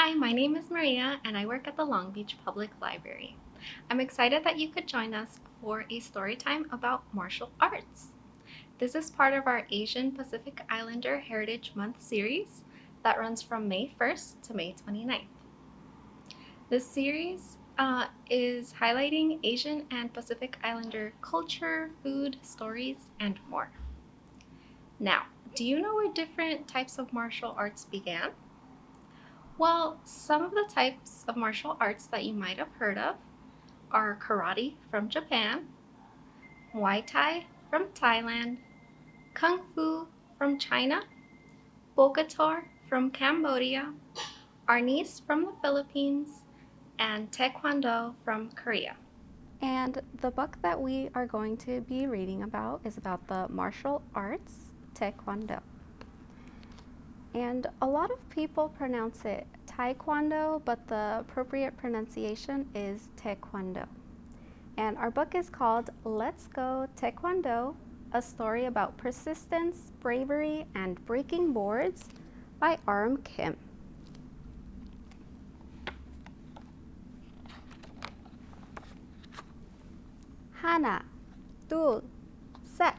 Hi, my name is Maria and I work at the Long Beach Public Library. I'm excited that you could join us for a story time about martial arts. This is part of our Asian Pacific Islander Heritage Month series that runs from May 1st to May 29th. This series uh, is highlighting Asian and Pacific Islander culture, food, stories, and more. Now, do you know where different types of martial arts began? Well, some of the types of martial arts that you might have heard of are karate from Japan, Muay Thai from Thailand, Kung Fu from China, Bokator from Cambodia, Arnis from the Philippines, and Taekwondo from Korea. And the book that we are going to be reading about is about the martial arts, Taekwondo. And a lot of people pronounce it Taekwondo, but the appropriate pronunciation is Taekwondo. And our book is called Let's Go Taekwondo, a story about persistence, bravery, and breaking boards by Aram Kim. Hana, 둘, set.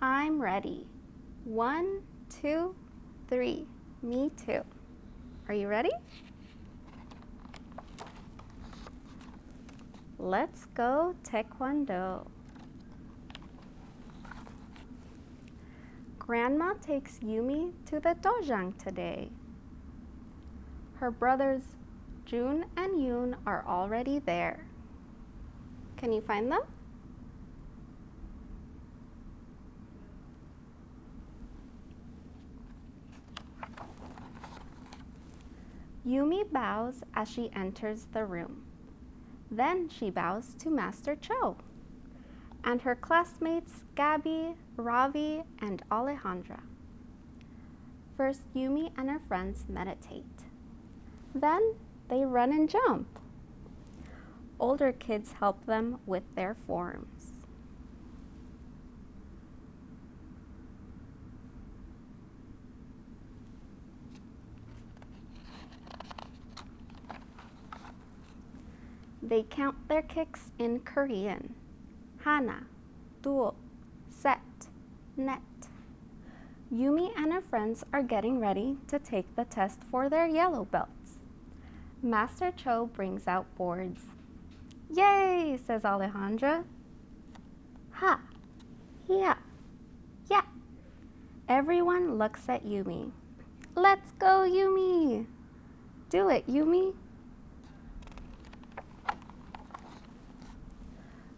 I'm ready. One, two, three. Me too. Are you ready? Let's go Taekwondo. Grandma takes Yumi to the dojang today. Her brothers Jun and Yoon are already there. Can you find them? Yumi bows as she enters the room. Then she bows to Master Cho and her classmates Gabby, Ravi, and Alejandra. First, Yumi and her friends meditate. Then they run and jump. Older kids help them with their forms. They count their kicks in Korean. Hana, dul, set, net. Yumi and her friends are getting ready to take the test for their yellow belts. Master Cho brings out boards. Yay, says Alejandra. Ha, yeah, yeah. Everyone looks at Yumi. Let's go, Yumi. Do it, Yumi.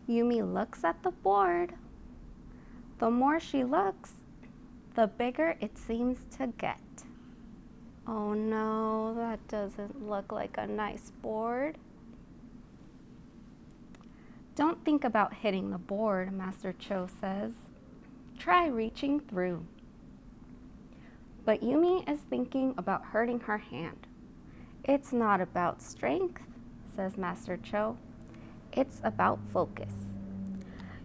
Yumi looks at the board. The more she looks, the bigger it seems to get. Oh no, that doesn't look like a nice board. Don't think about hitting the board, Master Cho says. Try reaching through. But Yumi is thinking about hurting her hand. It's not about strength, says Master Cho. It's about focus.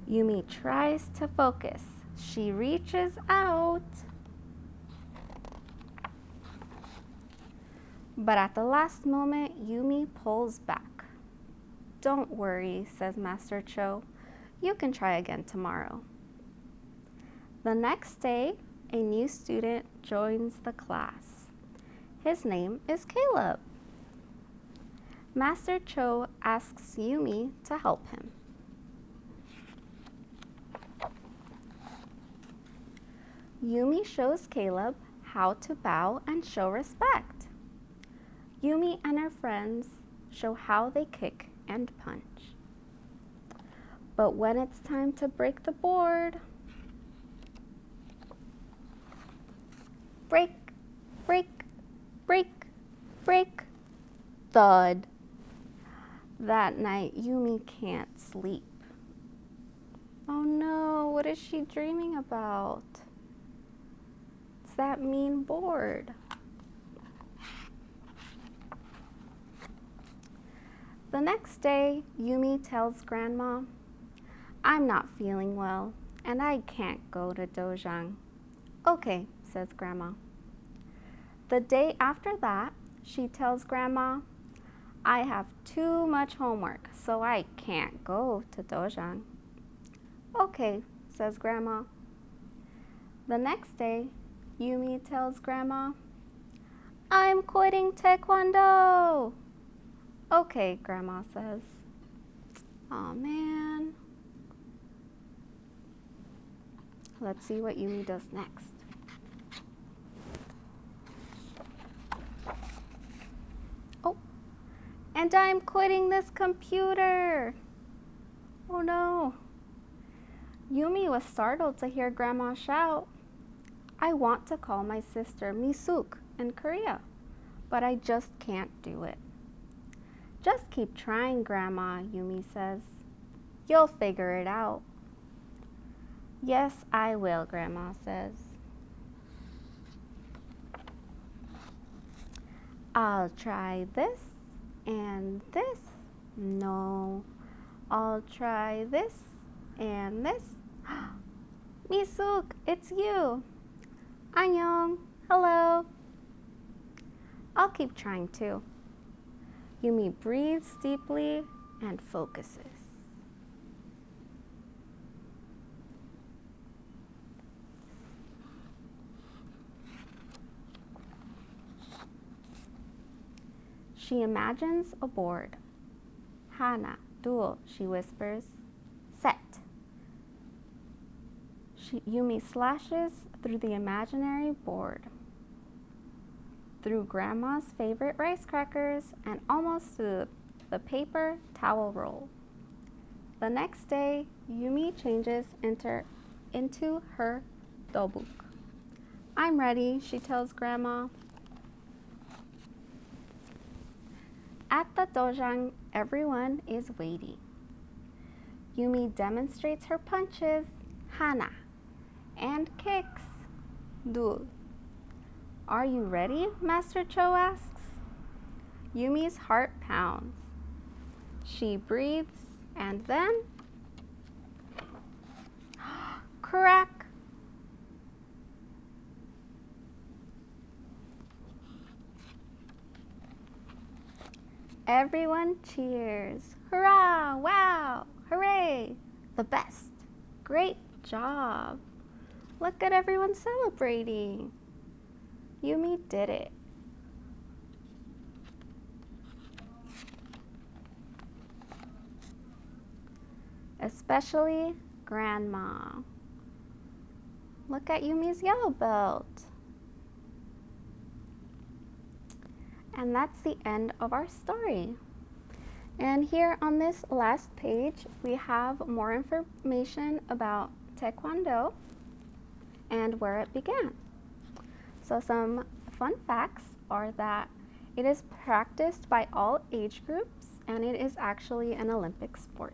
Yumi tries to focus. She reaches out. But at the last moment, Yumi pulls back. Don't worry, says Master Cho. You can try again tomorrow. The next day, a new student joins the class. His name is Caleb. Master Cho asks Yumi to help him. Yumi shows Caleb how to bow and show respect. Yumi and her friends show how they kick and punch. But when it's time to break the board, break, break, break, break, thud. That night, Yumi can't sleep. Oh no, what is she dreaming about? It's that mean board. The next day, Yumi tells Grandma, I'm not feeling well and I can't go to Dojang. Okay, says Grandma. The day after that, she tells Grandma, I have too much homework, so I can't go to Dojang. Okay, says Grandma. The next day, Yumi tells Grandma, I'm quitting Taekwondo. Okay, Grandma says. Oh man. Let's see what Yumi does next. And I'm quitting this computer. Oh no. Yumi was startled to hear Grandma shout, I want to call my sister Misuk in Korea, but I just can't do it. Just keep trying, Grandma, Yumi says. You'll figure it out. Yes, I will, Grandma says. I'll try this and this. No, I'll try this and this. Misuk, it's you. Annyeong, hello. I'll keep trying too. Yumi breathes deeply and focuses. She imagines a board. Hana, dul, she whispers. Set. She, Yumi slashes through the imaginary board, through Grandma's favorite rice crackers, and almost to the paper towel roll. The next day, Yumi changes into, into her dobok. I'm ready, she tells Grandma. At the dojang, everyone is waiting. Yumi demonstrates her punches, hana, and kicks, dul. Are you ready? Master Cho asks. Yumi's heart pounds. She breathes and then crack. Everyone cheers. Hurrah! Wow! Hooray! The best. Great job. Look at everyone celebrating. Yumi did it. Especially Grandma. Look at Yumi's yellow belt. And that's the end of our story. And here on this last page, we have more information about Taekwondo and where it began. So some fun facts are that it is practiced by all age groups and it is actually an Olympic sport.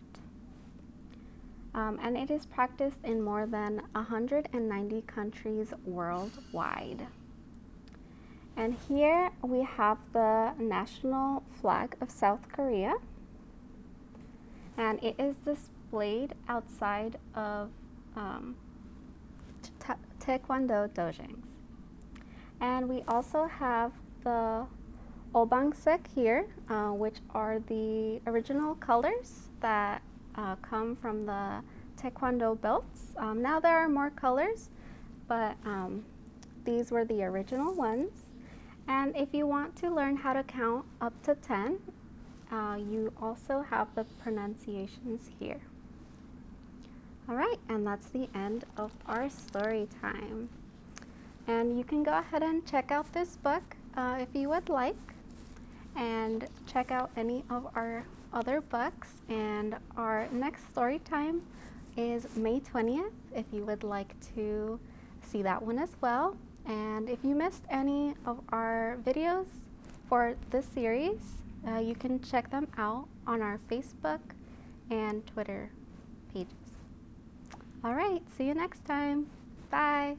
Um, and it is practiced in more than 190 countries worldwide. And here we have the national flag of South Korea. And it is displayed outside of um, Taekwondo dojangs. And we also have the Obangsaek here, uh, which are the original colors that uh, come from the Taekwondo belts. Um, now there are more colors, but um, these were the original ones. And if you want to learn how to count up to 10, uh, you also have the pronunciations here. All right, and that's the end of our story time. And you can go ahead and check out this book uh, if you would like, and check out any of our other books. And our next story time is May 20th, if you would like to see that one as well. And if you missed any of our videos for this series, uh, you can check them out on our Facebook and Twitter pages. All right, see you next time. Bye.